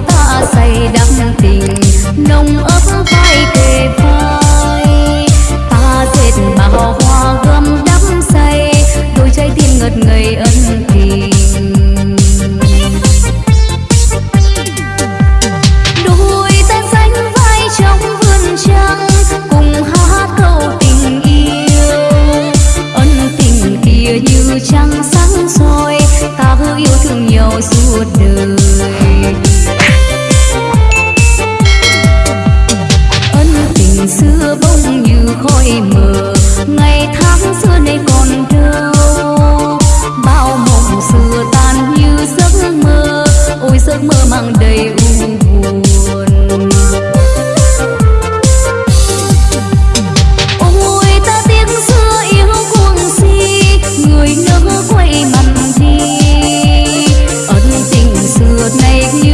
ta say đắm tình, nồng ấp vai kề vai. Ta dệt bao hoa gấm đắm say, đôi trái tim ngất ngây ân tình. Đôi ta sánh vai trong vườn trăng, cùng hát câu tình yêu. Ân tình kia như trăng sáng soi, ta cứ yêu thương nhau suốt đời. would make you